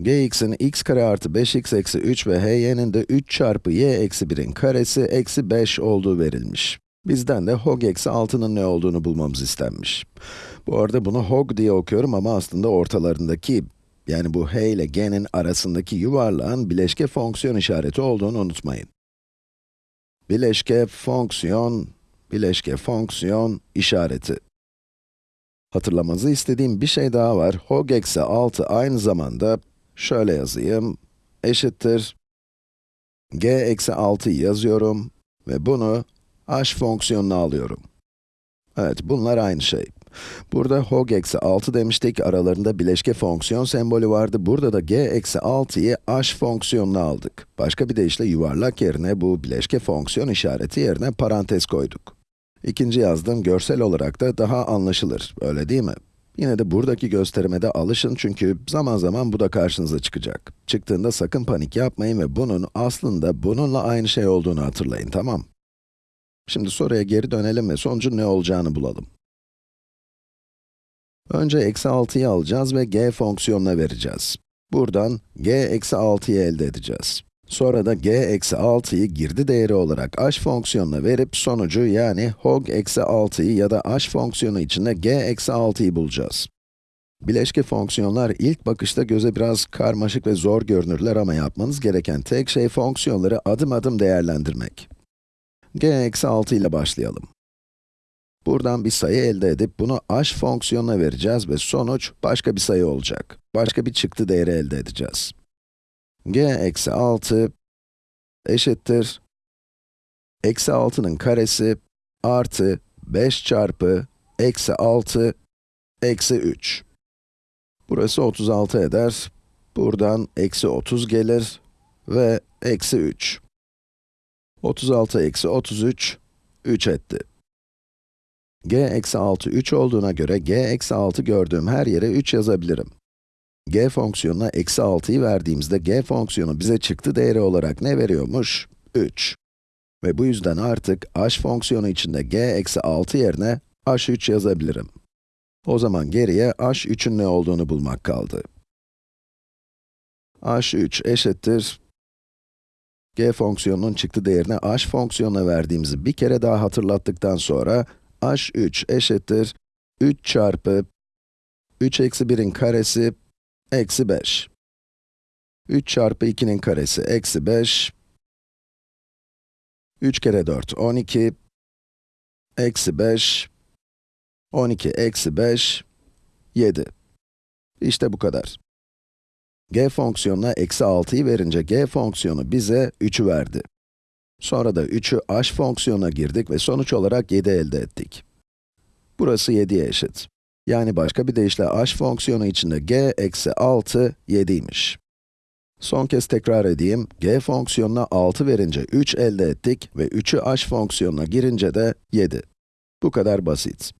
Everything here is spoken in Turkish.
gx'in x kare artı 5x eksi 3 ve hy'nin de 3 çarpı y eksi 1'in karesi eksi 5 olduğu verilmiş. Bizden de hog eksi 6'nın ne olduğunu bulmamız istenmiş. Bu arada bunu hog diye okuyorum ama aslında ortalarındaki, yani bu h ile g'nin arasındaki yuvarlağın bileşke fonksiyon işareti olduğunu unutmayın. Bileşke fonksiyon, bileşke fonksiyon işareti. Hatırlamanızı istediğim bir şey daha var. Hog eksi 6 aynı zamanda, şöyle yazayım, eşittir, g eksi 6'yı yazıyorum ve bunu h fonksiyonuna alıyorum. Evet, bunlar aynı şey. Burada hog eksi 6 demiştik, aralarında bileşke fonksiyon sembolü vardı. Burada da g eksi 6'yı h fonksiyonuna aldık. Başka bir deyişle yuvarlak yerine bu bileşke fonksiyon işareti yerine parantez koyduk. İkinci yazdığım görsel olarak da daha anlaşılır, öyle değil mi? Yine de buradaki gösterime de alışın çünkü zaman zaman bu da karşınıza çıkacak. Çıktığında sakın panik yapmayın ve bunun aslında bununla aynı şey olduğunu hatırlayın, tamam? Şimdi soruya geri dönelim ve sonucun ne olacağını bulalım. Önce eksi 6'yı alacağız ve g fonksiyonuna vereceğiz. Buradan g eksi 6'yı elde edeceğiz. Sonra da g eksi 6'yı girdi değeri olarak h fonksiyonuna verip sonucu yani hog eksi 6'yı ya da h fonksiyonu içinde g eksi 6'yı bulacağız. Bileşke fonksiyonlar ilk bakışta göze biraz karmaşık ve zor görünürler ama yapmanız gereken tek şey fonksiyonları adım adım değerlendirmek. g eksi 6 ile başlayalım. Buradan bir sayı elde edip bunu h fonksiyonuna vereceğiz ve sonuç başka bir sayı olacak. Başka bir çıktı değeri elde edeceğiz. G eksi 6 eşittir eksi 6'nın karesi artı 5 çarpı eksi 6 eksi 3. Burası 36 eder. Buradan eksi 30 gelir ve eksi 3. 36 eksi 33, 3 etti. g eksi 6, 3 olduğuna göre g eksi 6 gördüğüm her yere 3 yazabilirim. G fonksiyonuna eksi 6'yı verdiğimizde g fonksiyonu bize çıktı değeri olarak ne veriyormuş? 3. Ve bu yüzden artık h fonksiyonu içinde g eksi 6 yerine h3 yazabilirim. O zaman geriye h3'ün ne olduğunu bulmak kaldı. h3 eşittir g fonksiyonunun çıktı değerini h fonksiyonuna verdiğimizi bir kere daha hatırlattıktan sonra h3 eşittir 3 çarpı 3 eksi 1'in karesi eksi 5. 3 çarpı 2'nin karesi eksi 5. 3 kere 4, 12. Eksi 5. 12 eksi 5, 7. İşte bu kadar. g fonksiyonuna eksi 6'yı verince g fonksiyonu bize 3'ü verdi. Sonra da 3'ü h fonksiyonuna girdik ve sonuç olarak 7 elde ettik. Burası 7'ye eşit. Yani başka bir deyişle h fonksiyonu içinde g eksi 6, 7'ymiş. Son kez tekrar edeyim, g fonksiyonuna 6 verince 3 elde ettik ve 3'ü h fonksiyonuna girince de 7. Bu kadar basit.